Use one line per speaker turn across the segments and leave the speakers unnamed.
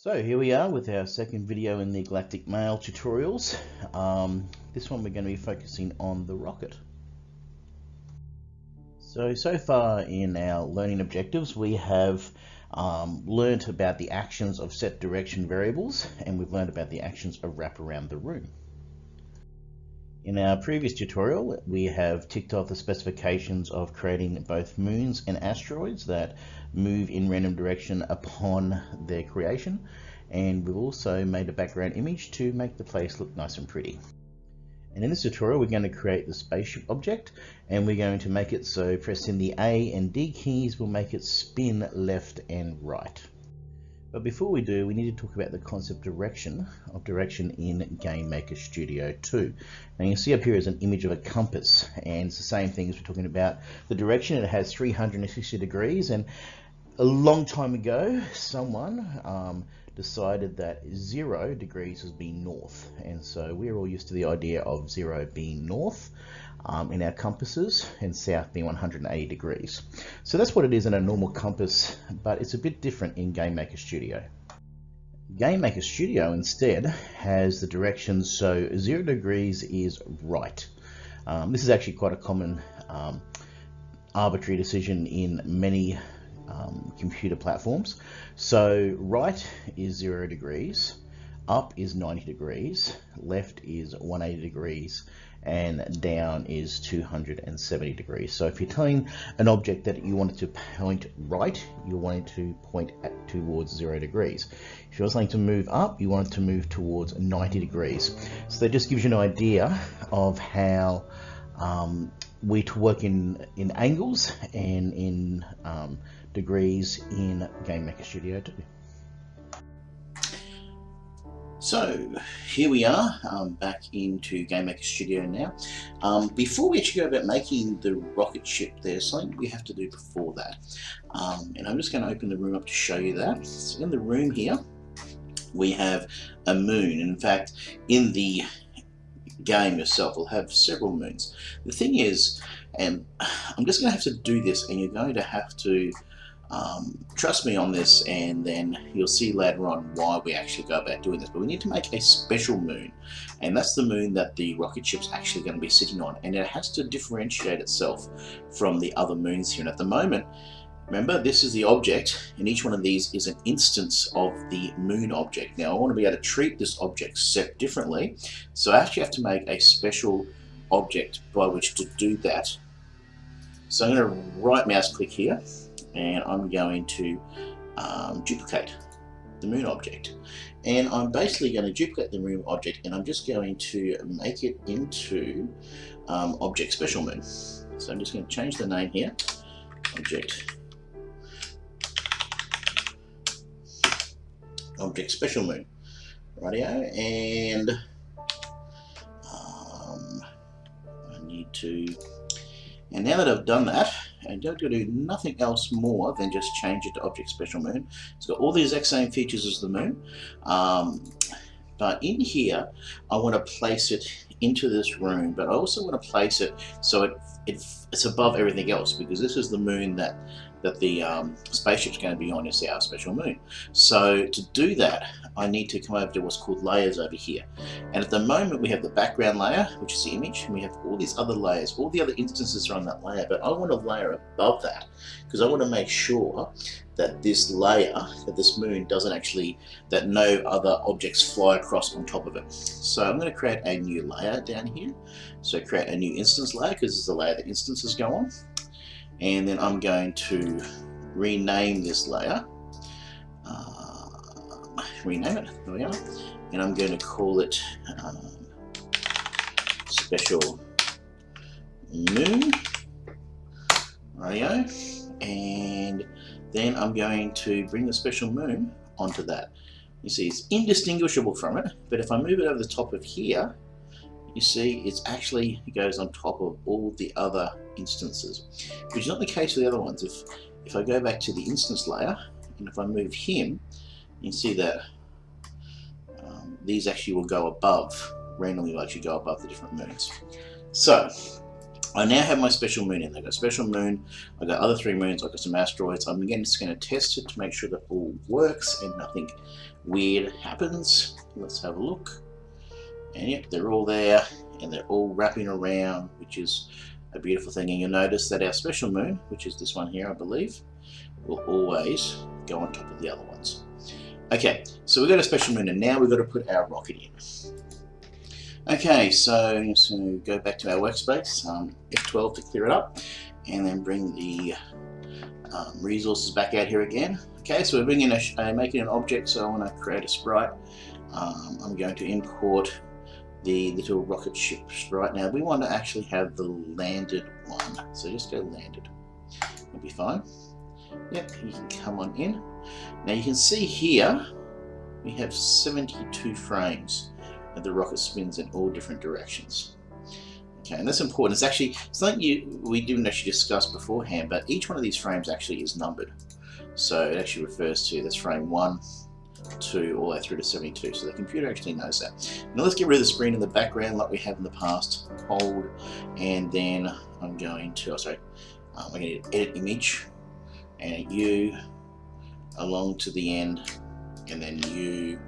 So here we are with our second video in the Galactic Mail tutorials. Um, this one we're going to be focusing on the rocket. So, so far in our learning objectives we have um, learned about the actions of set direction variables and we've learned about the actions of wrap around the room. In our previous tutorial, we have ticked off the specifications of creating both moons and asteroids that move in random direction upon their creation. And we've also made a background image to make the place look nice and pretty. And in this tutorial, we're going to create the spaceship object and we're going to make it so pressing the A and D keys will make it spin left and right. But before we do, we need to talk about the concept direction of direction in GameMaker Studio 2. Now you see up here is an image of a compass, and it's the same thing as we're talking about the direction. It has 360 degrees, and a long time ago, someone um, decided that zero degrees was being north, and so we're all used to the idea of zero being north um, in our compasses and south being 180 degrees. So that's what it is in a normal compass, but it's a bit different in GameMaker Studio. GameMaker Studio instead has the directions so 0 degrees is right. Um, this is actually quite a common um, arbitrary decision in many um, computer platforms. So right is 0 degrees, up is 90 degrees, left is 180 degrees, and down is 270 degrees. So if you're telling an object that you want it to point right, you want it to point at, towards zero degrees. If you're saying to move up, you want it to move towards 90 degrees. So that just gives you an idea of how um, we to work in, in angles and in um, degrees in GameMaker Studio 2. So here we are um, back into GameMaker Studio now. Um, before we actually go about making the rocket ship, there's something we have to do before that. Um, and I'm just going to open the room up to show you that. So in the room here, we have a moon. In fact, in the game yourself will have several moons. The thing is, and I'm just going to have to do this, and you're going to have to um, trust me on this and then you'll see later on why we actually go about doing this. But we need to make a special moon and that's the moon that the rocket ship's actually going to be sitting on and it has to differentiate itself from the other moons here. And at the moment, remember this is the object and each one of these is an instance of the moon object. Now I want to be able to treat this object set differently so I actually have to make a special object by which to do that. So I'm going to right mouse click here and I'm going to um, duplicate the moon object and I'm basically going to duplicate the moon object and I'm just going to make it into um, object special moon so I'm just going to change the name here object object special moon radio and um, I need to and now that I've done that and don't do nothing else more than just change it to object special moon. It's got all the exact same features as the moon. Um, but in here, I want to place it into this room, but I also want to place it so it, it it's above everything else because this is the moon that that the um, spaceship's going to be on is our special moon. So to do that, I need to come over to what's called layers over here. And at the moment we have the background layer, which is the image, and we have all these other layers. All the other instances are on that layer, but I want a layer above that because I want to make sure that this layer, that this moon doesn't actually, that no other objects fly across on top of it. So I'm going to create a new layer down here. So create a new instance layer because this is the layer that instances go on and then I'm going to rename this layer. Uh, rename it. There we are. And I'm going to call it um, special moon. Radio and then I'm going to bring the special moon onto that. You see it's indistinguishable from it but if I move it over the top of here you see it's actually it goes on top of all the other instances which is not the case with the other ones if if I go back to the instance layer and if I move him you can see that um, these actually will go above randomly will actually go above the different moons so I now have my special moon in there. I've got special moon, I've got other three moons, I've got some asteroids. I'm again just going to test it to make sure that all works and nothing weird happens. Let's have a look. And yep, they're all there and they're all wrapping around, which is a beautiful thing. And you'll notice that our special moon, which is this one here, I believe, will always go on top of the other ones. Okay, so we've got a special moon and now we've got to put our rocket in. Okay, so, so go back to our workspace, um, F12 to clear it up, and then bring the um, resources back out here again. Okay, so we're bringing a, uh, making an object, so I want to create a sprite. Um, I'm going to import the little rocket ships right Now we want to actually have the landed one, so just go landed. It'll be fine. Yep, you can come on in. Now you can see here we have 72 frames and the rocket spins in all different directions. Okay, and that's important. It's actually something you we didn't actually discuss beforehand, but each one of these frames actually is numbered. So it actually refers to this frame 1, 2, all the way through to 72. So the computer actually knows that. Now let's get rid of the screen in the background like we have in the past. Hold, and then I'm going to, oh sorry, um, I'm going to edit image, and you along to the end, and then you,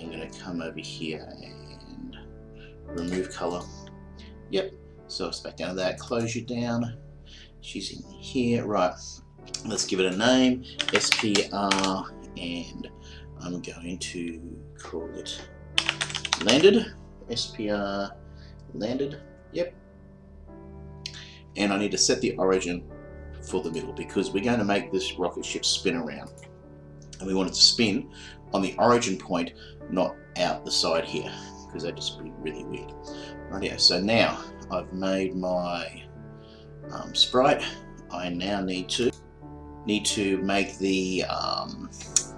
I'm going to come over here and remove color. Yep, so it's back down to that, close you down. She's in here, right. Let's give it a name, SPR, and I'm going to call it landed, SPR landed, yep. And I need to set the origin for the middle because we're going to make this rocket ship spin around. And we want it to spin on the origin point, not out the side here because that'd just be really weird. Right here, so now I've made my um, sprite. I now need to need to make the um,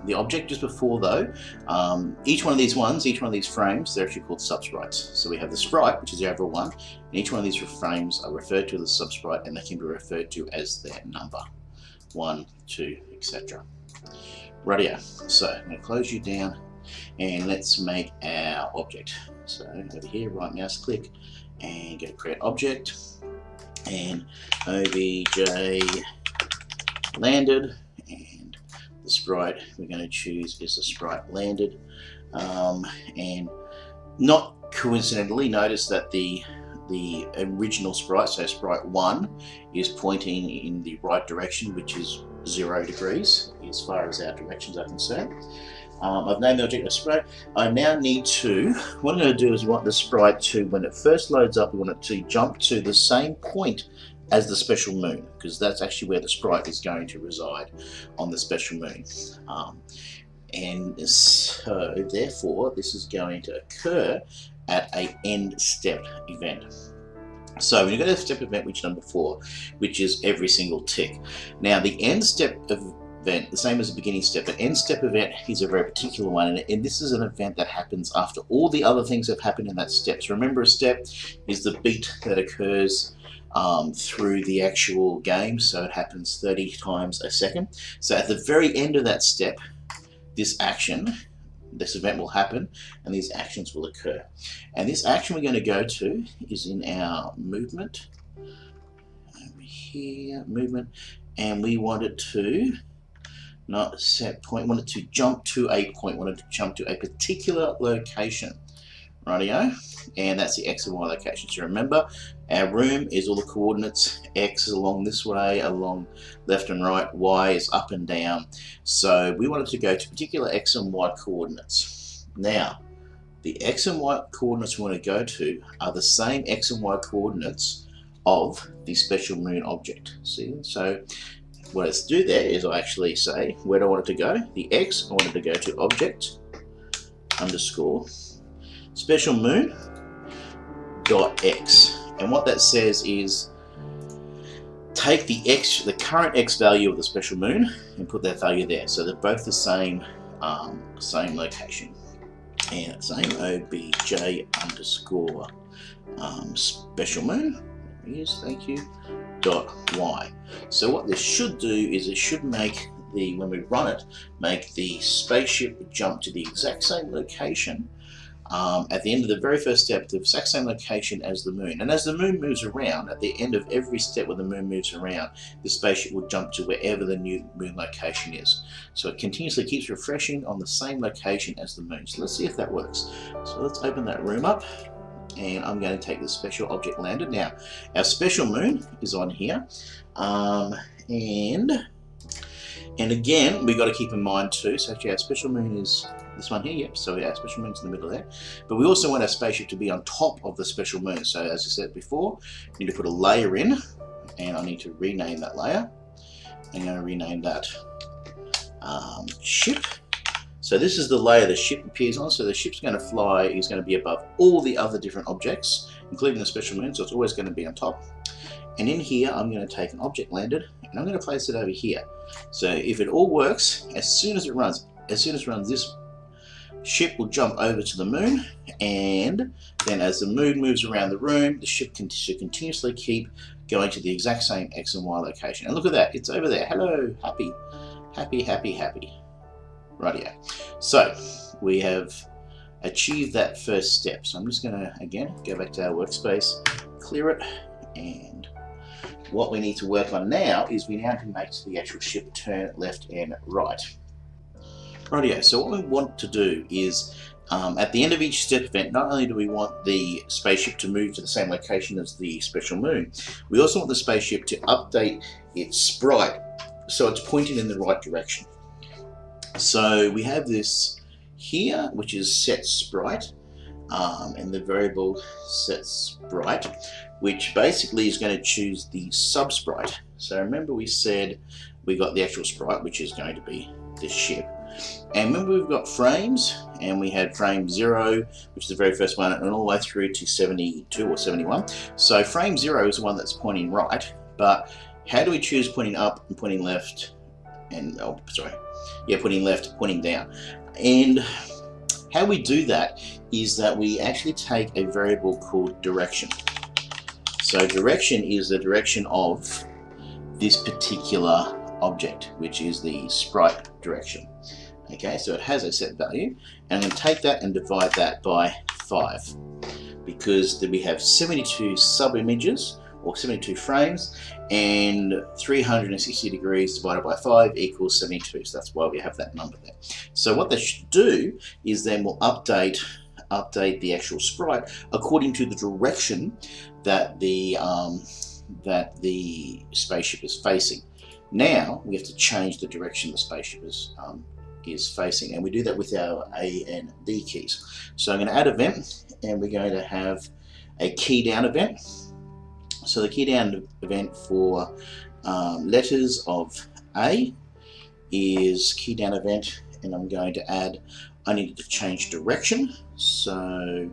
the object just before though. Um, each one of these ones, each one of these frames, they're actually called subsprites. So we have the sprite, which is the overall one, and each one of these frames are referred to as a subsprite and they can be referred to as their number. One, two, etc. Rightio. So I'm going to close you down and let's make our object. So over here, right mouse click and go to create object and obj landed and the sprite we're going to choose is the sprite landed um, and not coincidentally notice that the the original sprite, so sprite 1, is pointing in the right direction, which is 0 degrees, as far as our directions are concerned. Um, I've named the object as sprite. I now need to, what I'm going to do is want the sprite to, when it first loads up, we want it to jump to the same point as the special moon, because that's actually where the sprite is going to reside on the special moon. Um, and so, therefore, this is going to occur at a end step event. So when you go to step event, which number four, which is every single tick. Now the end step event, the same as the beginning step, the end step event is a very particular one, and this is an event that happens after all the other things have happened in that step. So remember a step is the beat that occurs um, through the actual game, so it happens 30 times a second. So at the very end of that step, this action this event will happen and these actions will occur. And this action we're going to go to is in our movement, over here, movement, and we want it to not set point, want it to jump to a point, want it to jump to a particular location. Rightio, and that's the X and Y location. So remember, our room is all the coordinates. X is along this way, along left and right. Y is up and down. So we wanted to go to particular X and Y coordinates. Now, the X and Y coordinates we want to go to are the same X and Y coordinates of the special moon object. See, so what let's do there is I actually say where do I want it to go? The X I want it to go to object underscore special moon dot x and what that says is take the x the current x value of the special moon and put that value there. So they're both the same um, same location. And same obj underscore um, special moon. Yes thank you. Dot y. So what this should do is it should make the when we run it make the spaceship jump to the exact same location um, at the end of the very first step, the exact same location as the moon. And as the moon moves around, at the end of every step where the moon moves around, the spaceship will jump to wherever the new moon location is. So it continuously keeps refreshing on the same location as the moon. So let's see if that works. So let's open that room up and I'm going to take the special object lander. Now, our special moon is on here. Um, and and again, we've got to keep in mind too, so actually our special moon is this one here, yep, so our special moon's in the middle there. But we also want our spaceship to be on top of the special moon. So as I said before, we need to put a layer in, and I need to rename that layer. I'm going to rename that um, ship. So this is the layer the ship appears on. So the ship's going to fly, is going to be above all the other different objects, including the special moon, so it's always going to be on top. And in here, I'm going to take an object landed, and I'm going to place it over here. So if it all works, as soon as it runs, as soon as it runs this ship will jump over to the moon and then as the moon moves around the room the ship can, should continuously keep going to the exact same X and Y location. And look at that it's over there. Hello happy happy happy happy. Right here so we have achieved that first step. So I'm just gonna again go back to our workspace clear it and what we need to work on now is we now can make the actual ship turn left and right. Rightio, so what we want to do is um, at the end of each step event, not only do we want the spaceship to move to the same location as the special moon, we also want the spaceship to update its sprite so it's pointing in the right direction. So we have this here, which is set sprite, um, and the variable set sprite, which basically is going to choose the subsprite. So remember we said we got the actual sprite, which is going to be the ship. And remember we've got frames, and we had frame 0, which is the very first one, and all the way through to 72 or 71. So frame 0 is the one that's pointing right, but how do we choose pointing up and pointing left, and, oh, sorry, yeah, pointing left, pointing down. And how we do that is that we actually take a variable called direction. So direction is the direction of this particular object, which is the sprite direction. Okay, so it has a set value, and I'm going to take that and divide that by 5, because then we have 72 sub-images, or 72 frames, and 360 degrees divided by 5 equals 72, so that's why we have that number there. So what they should do is then we'll update update the actual sprite according to the direction that the um, that the spaceship is facing. Now we have to change the direction the spaceship is um, is facing, and we do that with our A and D keys. So I'm going to add event, and we're going to have a key down event. So the key down event for um, letters of A is key down event, and I'm going to add. I need to change direction, so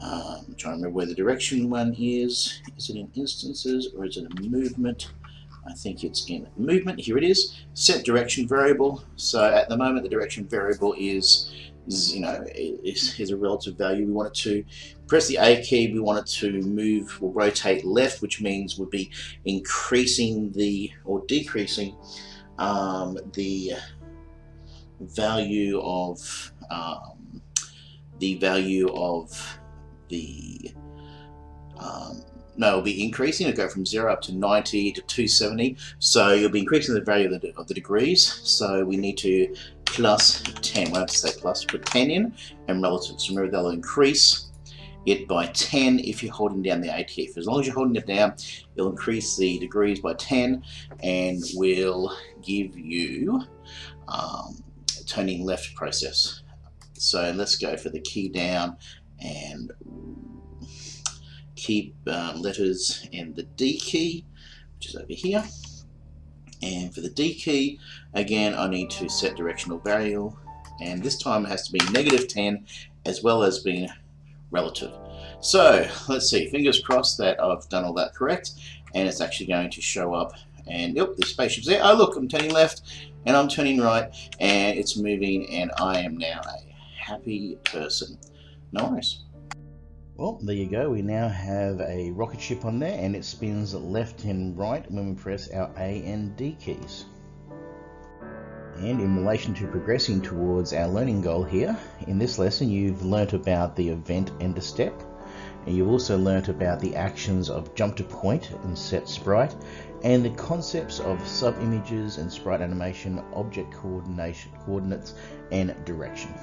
um, I'm trying to remember where the direction one is. Is it in instances or is it a movement? I think it's in movement. Here it is. Set direction variable. So at the moment, the direction variable is, is you know, is, is, a relative value. We want it to press the A key. We want it to move or rotate left, which means we'd be increasing the or decreasing um, the value of um, the value of the um, no, it'll be increasing. It'll go from 0 up to 90 to 270. So you'll be increasing the value of the, of the degrees. So we need to plus 10. We'll have to say plus, put 10 in, and relative. So remember, they'll increase it by 10 if you're holding down the ATF. As long as you're holding it down, it'll increase the degrees by 10 and will give you um, turning left process. So let's go for the key down and keep um, letters and the D key, which is over here. And for the D key, again, I need to set directional variable, and this time it has to be negative 10 as well as being relative. So let's see, fingers crossed that I've done all that correct, and it's actually going to show up. And yep, the spaceship's there. Oh, look, I'm turning left, and I'm turning right, and it's moving, and I am now a happy person. Nice. Well, there you go. We now have a rocket ship on there and it spins left and right when we press our A and D keys. And in relation to progressing towards our learning goal here, in this lesson you've learnt about the event and the step, and you've also learnt about the actions of jump to point and set sprite, and the concepts of sub-images and sprite animation, object coordination, coordinates, and direction.